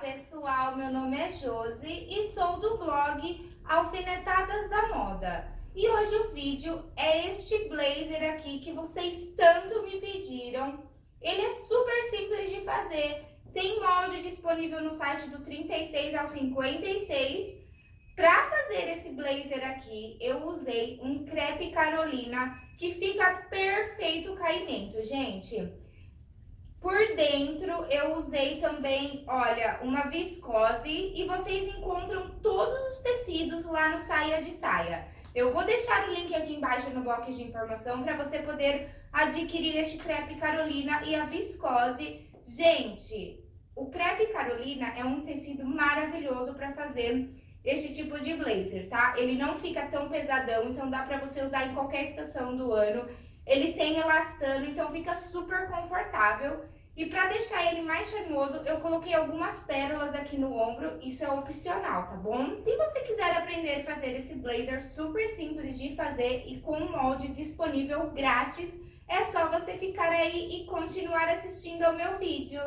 pessoal, meu nome é Josi e sou do blog Alfinetadas da Moda. E hoje o vídeo é este blazer aqui que vocês tanto me pediram. Ele é super simples de fazer, tem molde disponível no site do 36 ao 56. Para fazer esse blazer aqui, eu usei um crepe Carolina que fica perfeito o caimento, gente. Por dentro eu usei também, olha, uma viscose e vocês encontram todos os tecidos lá no Saia de Saia. Eu vou deixar o link aqui embaixo no box de informação para você poder adquirir este crepe Carolina e a viscose. Gente, o crepe Carolina é um tecido maravilhoso para fazer este tipo de blazer, tá? Ele não fica tão pesadão, então dá pra você usar em qualquer estação do ano. Ele tem elastano, então fica super confortável. E pra deixar ele mais charmoso, eu coloquei algumas pérolas aqui no ombro, isso é opcional, tá bom? Se você quiser aprender a fazer esse blazer super simples de fazer e com um molde disponível grátis, é só você ficar aí e continuar assistindo ao meu vídeo.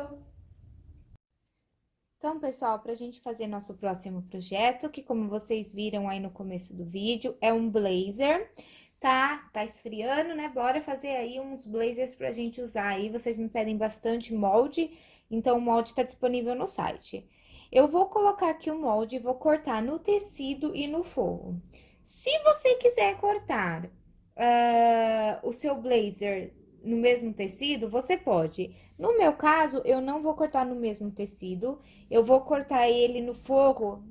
Então, pessoal, para a gente fazer nosso próximo projeto, que como vocês viram aí no começo do vídeo, é um blazer, tá? Tá esfriando, né? Bora fazer aí uns blazers pra gente usar aí. Vocês me pedem bastante molde, então o molde tá disponível no site. Eu vou colocar aqui o molde e vou cortar no tecido e no forro. Se você quiser cortar uh, o seu blazer no mesmo tecido, você pode. No meu caso, eu não vou cortar no mesmo tecido, eu vou cortar ele no forro.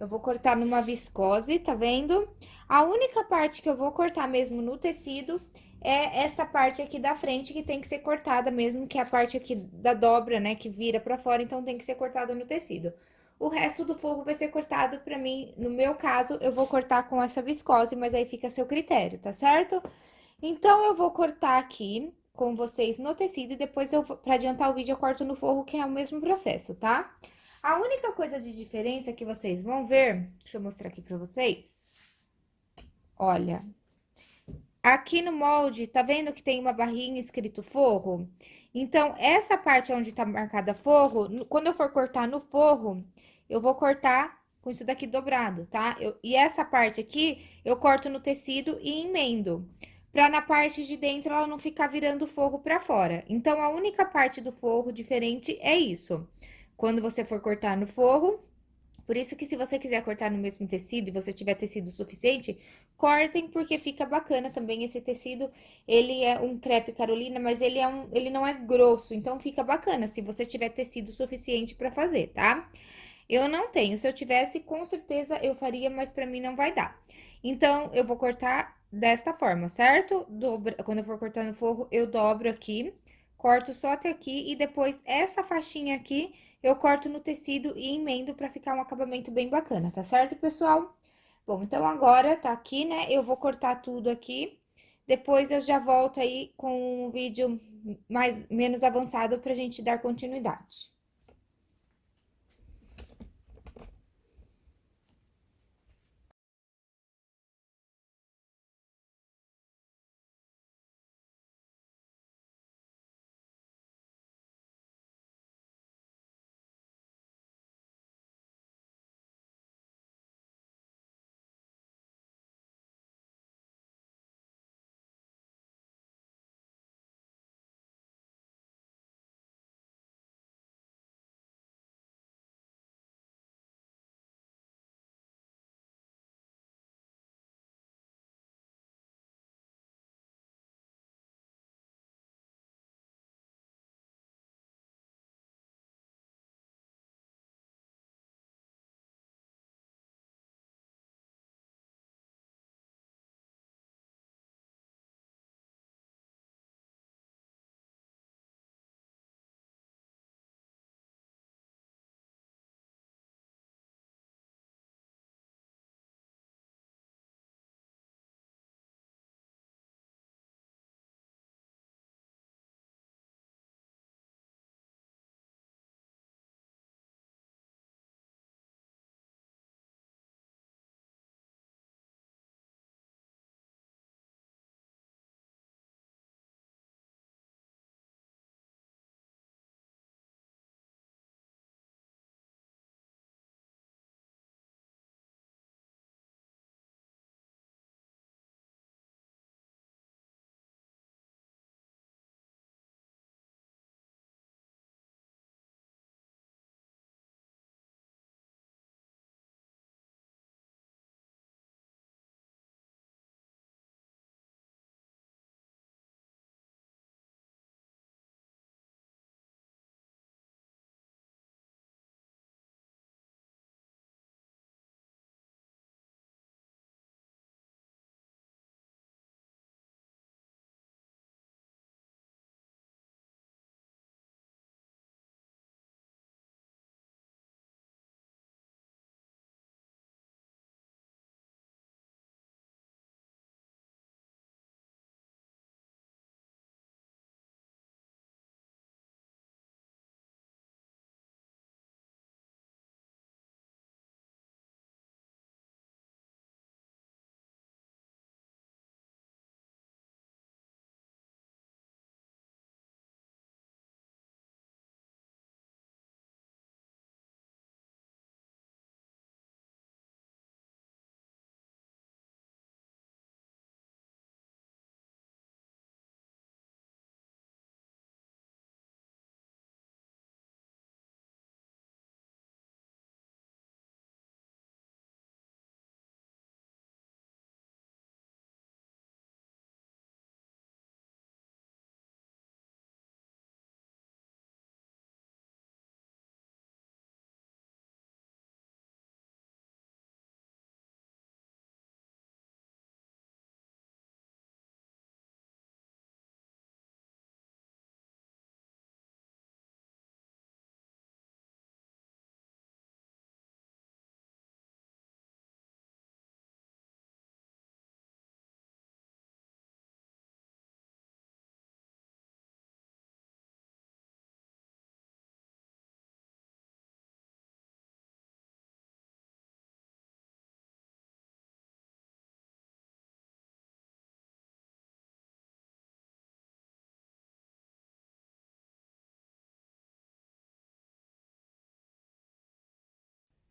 Eu vou cortar numa viscose, tá vendo? A única parte que eu vou cortar mesmo no tecido é essa parte aqui da frente que tem que ser cortada mesmo, que é a parte aqui da dobra, né, que vira pra fora, então tem que ser cortada no tecido. O resto do forro vai ser cortado pra mim, no meu caso, eu vou cortar com essa viscose, mas aí fica a seu critério, tá certo? Então, eu vou cortar aqui com vocês no tecido e depois, eu, pra adiantar o vídeo, eu corto no forro, que é o mesmo processo, tá? A única coisa de diferença que vocês vão ver, deixa eu mostrar aqui pra vocês. Olha, aqui no molde, tá vendo que tem uma barrinha escrito forro? Então, essa parte onde tá marcada forro, quando eu for cortar no forro, eu vou cortar com isso daqui dobrado, tá? Eu, e essa parte aqui, eu corto no tecido e emendo para na parte de dentro ela não ficar virando forro para fora. Então, a única parte do forro diferente é isso. Quando você for cortar no forro, por isso que se você quiser cortar no mesmo tecido e você tiver tecido suficiente, cortem porque fica bacana também esse tecido. Ele é um crepe Carolina, mas ele, é um, ele não é grosso, então fica bacana se você tiver tecido suficiente para fazer, tá? Eu não tenho, se eu tivesse, com certeza eu faria, mas pra mim não vai dar. Então, eu vou cortar desta forma, certo? Dobra, quando eu for cortando forro, eu dobro aqui, corto só até aqui e depois essa faixinha aqui eu corto no tecido e emendo pra ficar um acabamento bem bacana, tá certo, pessoal? Bom, então agora tá aqui, né? Eu vou cortar tudo aqui, depois eu já volto aí com um vídeo mais, menos avançado pra gente dar continuidade.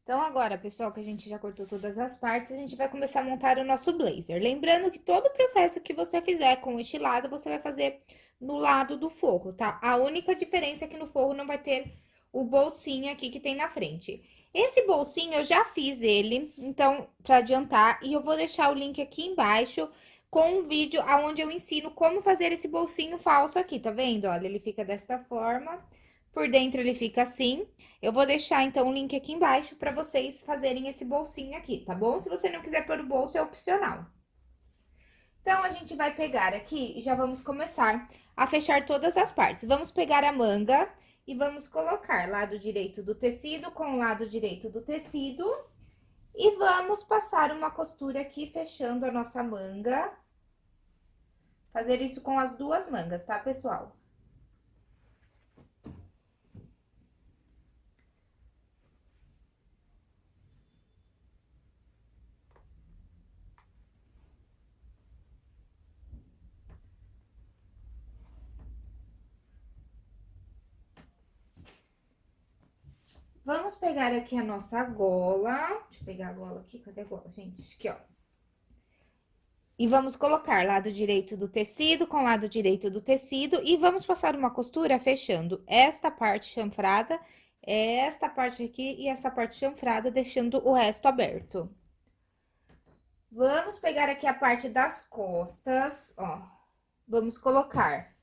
Então, agora, pessoal, que a gente já cortou todas as partes, a gente vai começar a montar o nosso blazer. Lembrando que todo o processo que você fizer com este lado, você vai fazer no lado do forro, tá? A única diferença é que no forro não vai ter o bolsinho aqui que tem na frente. Esse bolsinho, eu já fiz ele, então, pra adiantar, e eu vou deixar o link aqui embaixo com um vídeo onde eu ensino como fazer esse bolsinho falso aqui, tá vendo? Olha, ele fica desta forma... Por dentro ele fica assim. Eu vou deixar, então, o link aqui embaixo para vocês fazerem esse bolsinho aqui, tá bom? Se você não quiser pôr o bolso, é opcional. Então, a gente vai pegar aqui e já vamos começar a fechar todas as partes. Vamos pegar a manga e vamos colocar lado direito do tecido com o lado direito do tecido. E vamos passar uma costura aqui, fechando a nossa manga. Fazer isso com as duas mangas, tá, pessoal? Vamos pegar aqui a nossa gola. Deixa eu pegar a gola aqui. Cadê a gola, gente? Aqui, ó. E vamos colocar lado direito do tecido com lado direito do tecido. E vamos passar uma costura fechando esta parte chanfrada, esta parte aqui e essa parte chanfrada, deixando o resto aberto. Vamos pegar aqui a parte das costas, ó. Vamos colocar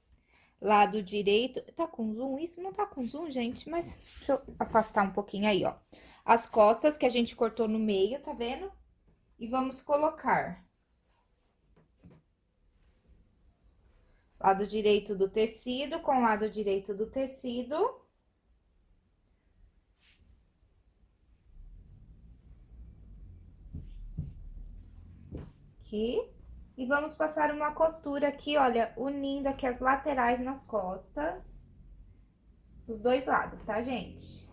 lado direito. Tá com zoom? Isso não tá com zoom, gente, mas deixa eu afastar um pouquinho aí, ó. As costas que a gente cortou no meio, tá vendo? E vamos colocar. Lado direito do tecido com lado direito do tecido. Aqui. E vamos passar uma costura aqui, olha, unindo aqui as laterais nas costas. Dos dois lados, tá, gente?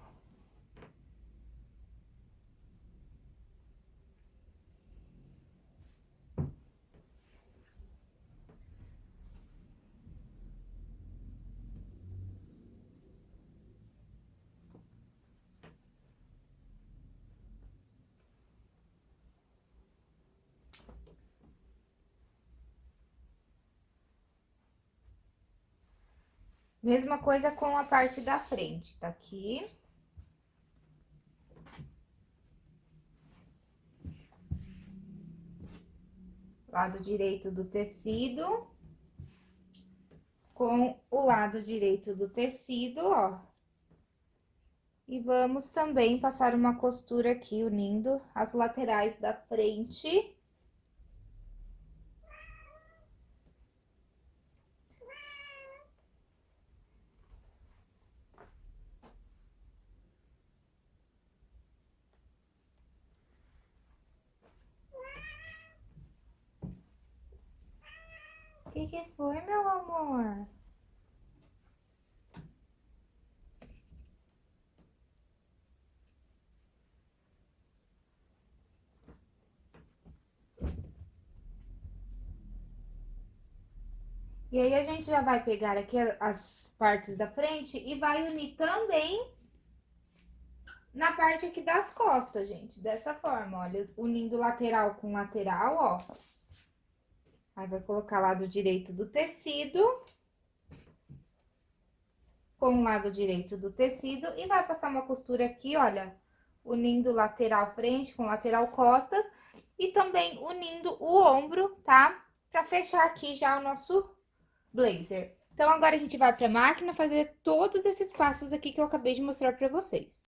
Mesma coisa com a parte da frente, tá aqui. Lado direito do tecido. Com o lado direito do tecido, ó. E vamos também passar uma costura aqui, unindo as laterais da frente que que foi, meu amor? E aí, a gente já vai pegar aqui as partes da frente e vai unir também na parte aqui das costas, gente. Dessa forma, olha, unindo lateral com lateral, ó. Aí, vai colocar lado direito do tecido. Com o lado direito do tecido. E vai passar uma costura aqui, olha, unindo lateral frente com lateral costas. E também unindo o ombro, tá? Pra fechar aqui já o nosso blazer. Então, agora a gente vai pra máquina fazer todos esses passos aqui que eu acabei de mostrar pra vocês.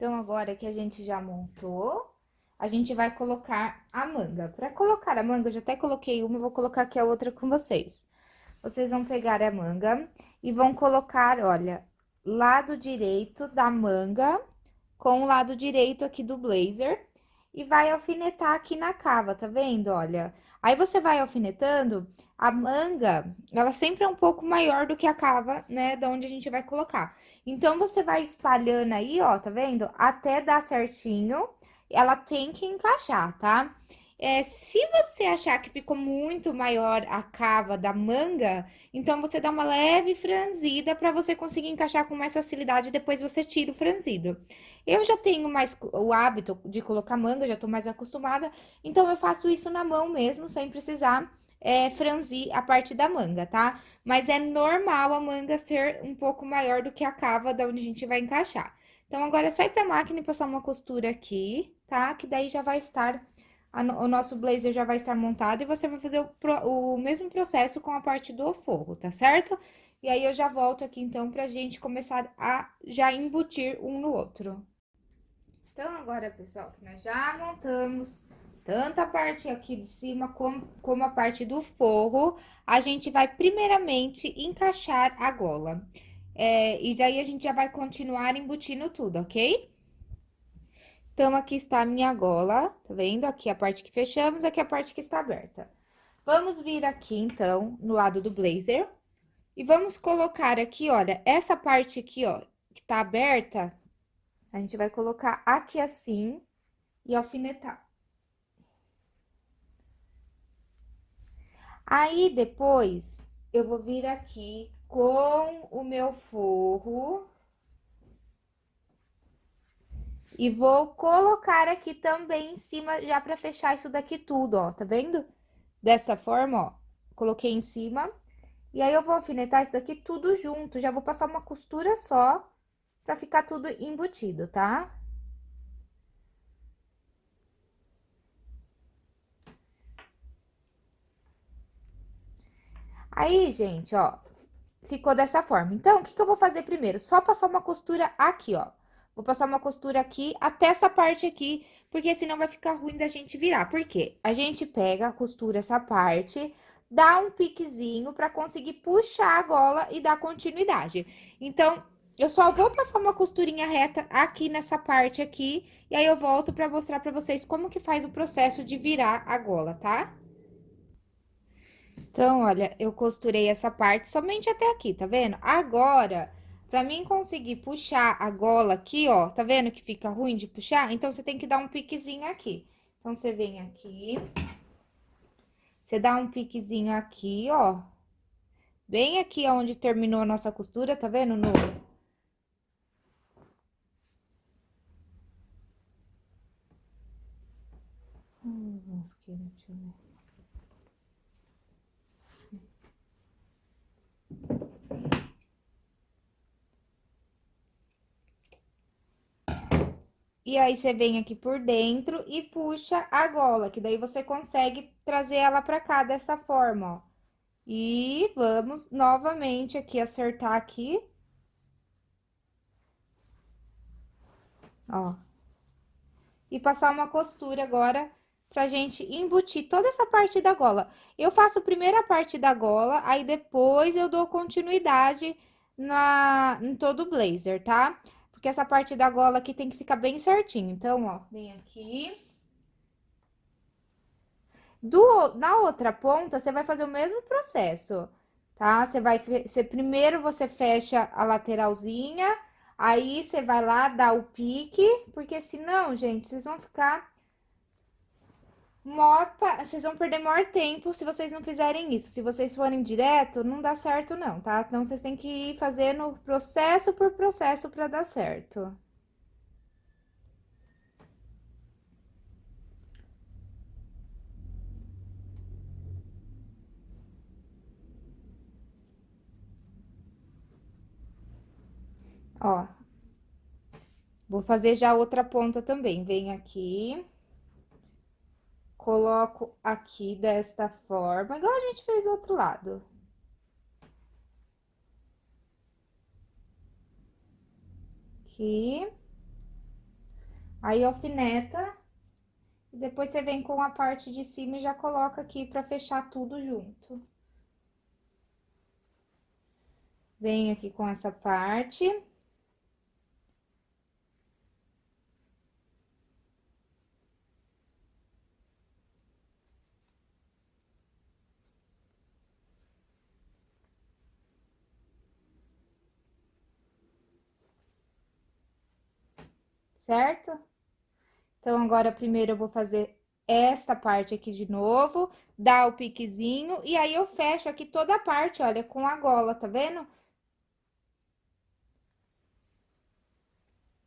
Então, agora que a gente já montou, a gente vai colocar a manga. Pra colocar a manga, eu já até coloquei uma, vou colocar aqui a outra com vocês. Vocês vão pegar a manga e vão colocar, olha, lado direito da manga com o lado direito aqui do blazer e vai alfinetar aqui na cava, tá vendo? Olha, aí você vai alfinetando, a manga, ela sempre é um pouco maior do que a cava, né, da onde a gente vai colocar. Então, você vai espalhando aí, ó, tá vendo? Até dar certinho, ela tem que encaixar, tá? É, se você achar que ficou muito maior a cava da manga, então você dá uma leve franzida para você conseguir encaixar com mais facilidade, e depois você tira o franzido. Eu já tenho mais o hábito de colocar manga, já tô mais acostumada, então eu faço isso na mão mesmo, sem precisar é, franzir a parte da manga, tá? Mas é normal a manga ser um pouco maior do que a cava da onde a gente vai encaixar. Então, agora é só ir pra máquina e passar uma costura aqui, tá? Que daí já vai estar, o nosso blazer já vai estar montado e você vai fazer o, o mesmo processo com a parte do forro, tá certo? E aí, eu já volto aqui, então, pra gente começar a já embutir um no outro. Então, agora, pessoal, que nós já montamos tanto a parte aqui de cima como, como a parte do forro, a gente vai primeiramente encaixar a gola. É, e daí a gente já vai continuar embutindo tudo, ok? Então, aqui está a minha gola, tá vendo? Aqui a parte que fechamos, aqui a parte que está aberta. Vamos vir aqui, então, no lado do blazer. E vamos colocar aqui, olha, essa parte aqui, ó, que tá aberta, a gente vai colocar aqui assim e alfinetar. Aí, depois, eu vou vir aqui com o meu forro. E vou colocar aqui também em cima, já pra fechar isso daqui tudo, ó, tá vendo? Dessa forma, ó, coloquei em cima. E aí, eu vou alfinetar isso aqui tudo junto, já vou passar uma costura só, pra ficar tudo embutido, tá? Aí, gente, ó, ficou dessa forma. Então, o que que eu vou fazer primeiro? Só passar uma costura aqui, ó. Vou passar uma costura aqui até essa parte aqui, porque senão vai ficar ruim da gente virar. Por quê? A gente pega, costura essa parte, dá um piquezinho pra conseguir puxar a gola e dar continuidade. Então, eu só vou passar uma costurinha reta aqui nessa parte aqui, e aí eu volto pra mostrar pra vocês como que faz o processo de virar a gola, tá? Então, olha, eu costurei essa parte somente até aqui, tá vendo? Agora, pra mim conseguir puxar a gola aqui, ó, tá vendo que fica ruim de puxar? Então, você tem que dar um piquezinho aqui. Então, você vem aqui, você dá um piquezinho aqui, ó, bem aqui onde terminou a nossa costura, tá vendo? No... Hum, mosqueira, deixa eu ver. E aí, você vem aqui por dentro e puxa a gola, que daí você consegue trazer ela pra cá dessa forma, ó. E vamos novamente aqui acertar aqui. Ó. E passar uma costura agora pra gente embutir toda essa parte da gola. Eu faço primeiro a parte da gola, aí depois eu dou continuidade na, em todo o blazer, tá? Porque essa parte da gola aqui tem que ficar bem certinho. Então, ó, vem aqui. Do, na outra ponta, você vai fazer o mesmo processo, tá? Você vai, você, primeiro você fecha a lateralzinha, aí você vai lá dar o pique, porque senão, gente, vocês vão ficar maior, vocês vão perder maior tempo se vocês não fizerem isso. Se vocês forem direto, não dá certo não, tá? Então, vocês têm que ir fazendo processo por processo para dar certo. Ó, vou fazer já outra ponta também. Vem aqui coloco aqui desta forma, igual a gente fez do outro lado. Aqui. Aí, alfineta. E depois você vem com a parte de cima e já coloca aqui pra fechar tudo junto. Venho aqui com essa parte. Certo? Então, agora, primeiro eu vou fazer essa parte aqui de novo, dar o piquezinho, e aí eu fecho aqui toda a parte, olha, com a gola, tá vendo?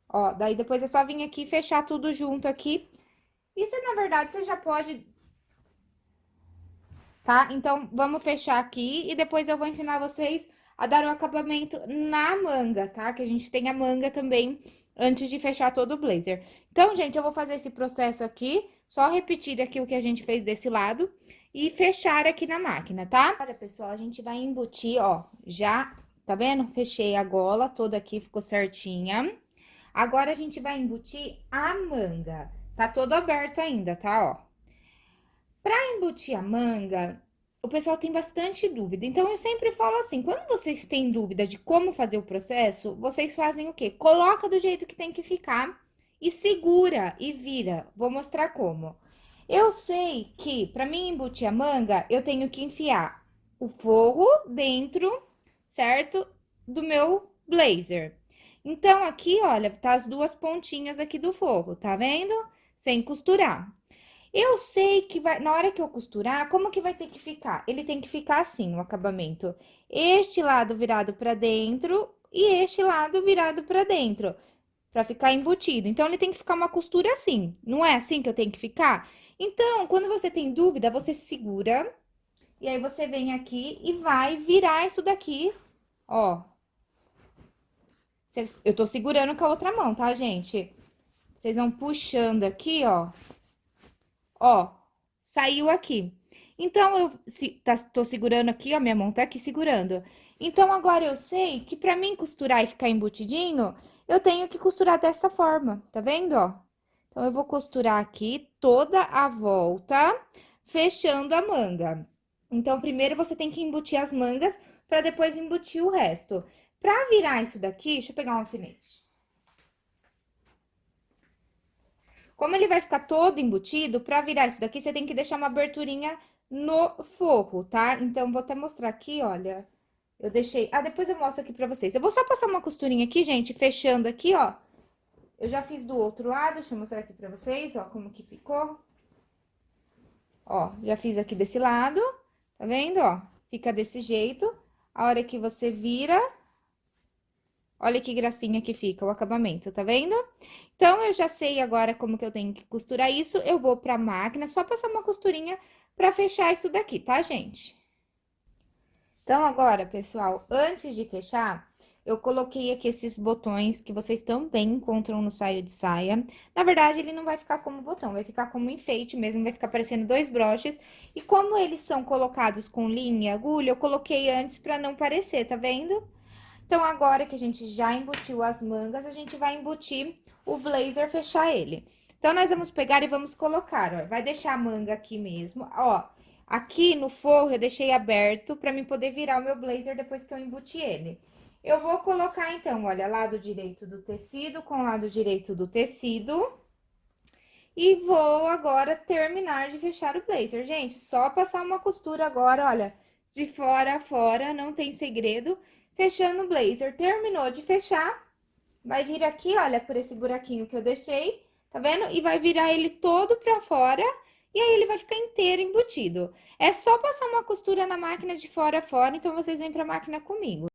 Ó, daí depois é só vir aqui e fechar tudo junto aqui. Isso, na verdade, você já pode... Tá? Então, vamos fechar aqui e depois eu vou ensinar vocês a dar o acabamento na manga, tá? Que a gente tem a manga também antes de fechar todo o blazer. Então, gente, eu vou fazer esse processo aqui, só repetir aqui o que a gente fez desse lado e fechar aqui na máquina, tá? Agora, pessoal, a gente vai embutir, ó, já, tá vendo? Fechei a gola toda aqui, ficou certinha. Agora, a gente vai embutir a manga. Tá todo aberto ainda, tá, ó. Pra embutir a manga, o pessoal tem bastante dúvida. Então, eu sempre falo assim, quando vocês têm dúvida de como fazer o processo, vocês fazem o quê? Coloca do jeito que tem que ficar e segura e vira. Vou mostrar como. Eu sei que, para mim embutir a manga, eu tenho que enfiar o forro dentro, certo? Do meu blazer. Então, aqui, olha, tá as duas pontinhas aqui do forro, tá vendo? Sem costurar. Eu sei que vai, na hora que eu costurar, como que vai ter que ficar? Ele tem que ficar assim, o acabamento. Este lado virado pra dentro e este lado virado pra dentro, pra ficar embutido. Então, ele tem que ficar uma costura assim, não é assim que eu tenho que ficar? Então, quando você tem dúvida, você segura, e aí você vem aqui e vai virar isso daqui, ó. Eu tô segurando com a outra mão, tá, gente? Vocês vão puxando aqui, ó Ó, saiu aqui. Então, eu se, tá, tô segurando aqui, ó, minha mão tá aqui segurando. Então, agora eu sei que pra mim costurar e ficar embutidinho, eu tenho que costurar dessa forma, tá vendo, ó? Então, eu vou costurar aqui toda a volta, fechando a manga. Então, primeiro você tem que embutir as mangas pra depois embutir o resto. Pra virar isso daqui, deixa eu pegar um alfinete. Como ele vai ficar todo embutido, pra virar isso daqui, você tem que deixar uma aberturinha no forro, tá? Então, vou até mostrar aqui, olha. Eu deixei... Ah, depois eu mostro aqui pra vocês. Eu vou só passar uma costurinha aqui, gente, fechando aqui, ó. Eu já fiz do outro lado, deixa eu mostrar aqui pra vocês, ó, como que ficou. Ó, já fiz aqui desse lado, tá vendo, ó? Fica desse jeito. A hora que você vira, Olha que gracinha que fica o acabamento, tá vendo? Então, eu já sei agora como que eu tenho que costurar isso, eu vou pra máquina, só passar uma costurinha pra fechar isso daqui, tá, gente? Então, agora, pessoal, antes de fechar, eu coloquei aqui esses botões que vocês também encontram no saio de saia. Na verdade, ele não vai ficar como botão, vai ficar como enfeite mesmo, vai ficar parecendo dois broches. E como eles são colocados com linha e agulha, eu coloquei antes pra não parecer, tá vendo? Então, agora que a gente já embutiu as mangas, a gente vai embutir o blazer, fechar ele. Então, nós vamos pegar e vamos colocar, ó, vai deixar a manga aqui mesmo, ó. Aqui no forro eu deixei aberto pra mim poder virar o meu blazer depois que eu embuti ele. Eu vou colocar, então, olha, lado direito do tecido com lado direito do tecido. E vou agora terminar de fechar o blazer. Gente, só passar uma costura agora, olha, de fora a fora, não tem segredo fechando o blazer. Terminou de fechar, vai vir aqui, olha, por esse buraquinho que eu deixei, tá vendo? E vai virar ele todo pra fora, e aí ele vai ficar inteiro embutido. É só passar uma costura na máquina de fora a fora, então vocês vêm pra máquina comigo.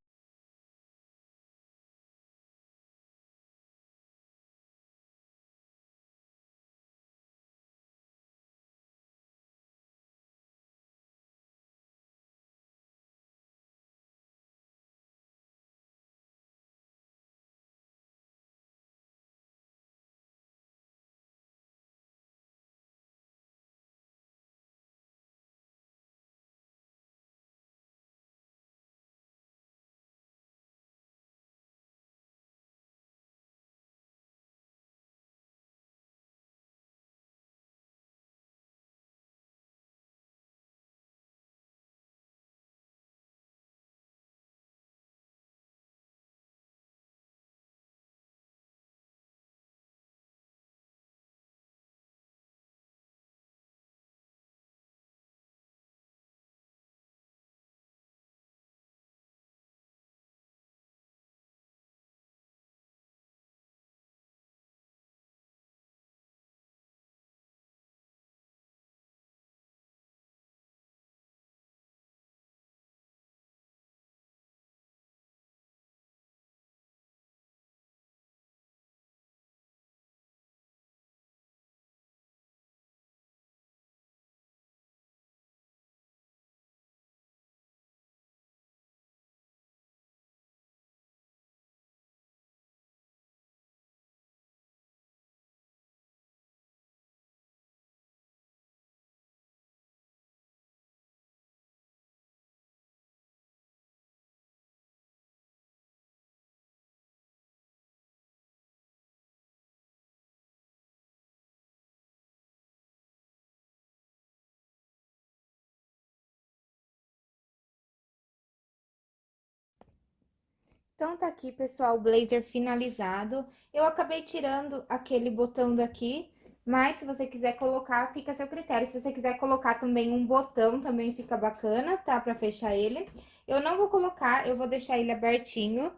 Então, tá aqui, pessoal, o blazer finalizado. Eu acabei tirando aquele botão daqui, mas se você quiser colocar, fica a seu critério. Se você quiser colocar também um botão, também fica bacana, tá? Pra fechar ele. Eu não vou colocar, eu vou deixar ele abertinho.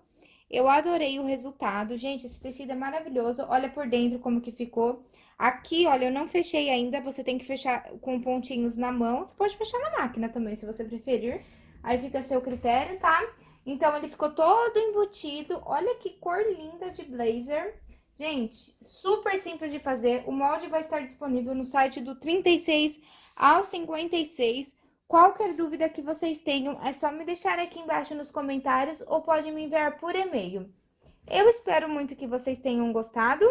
Eu adorei o resultado. Gente, esse tecido é maravilhoso. Olha por dentro como que ficou. Aqui, olha, eu não fechei ainda, você tem que fechar com pontinhos na mão. Você pode fechar na máquina também, se você preferir. Aí fica a seu critério, tá? Então, ele ficou todo embutido. Olha que cor linda de blazer. Gente, super simples de fazer. O molde vai estar disponível no site do 36 ao 56. Qualquer dúvida que vocês tenham, é só me deixar aqui embaixo nos comentários ou pode me enviar por e-mail. Eu espero muito que vocês tenham gostado.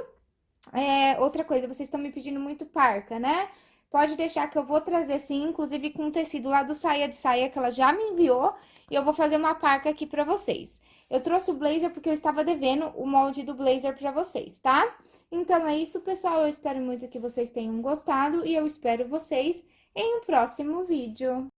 É, outra coisa, vocês estão me pedindo muito parca, né? Pode deixar que eu vou trazer sim, inclusive com tecido lá do saia de saia que ela já me enviou. E eu vou fazer uma parca aqui pra vocês. Eu trouxe o blazer porque eu estava devendo o molde do blazer pra vocês, tá? Então, é isso, pessoal. Eu espero muito que vocês tenham gostado e eu espero vocês em um próximo vídeo.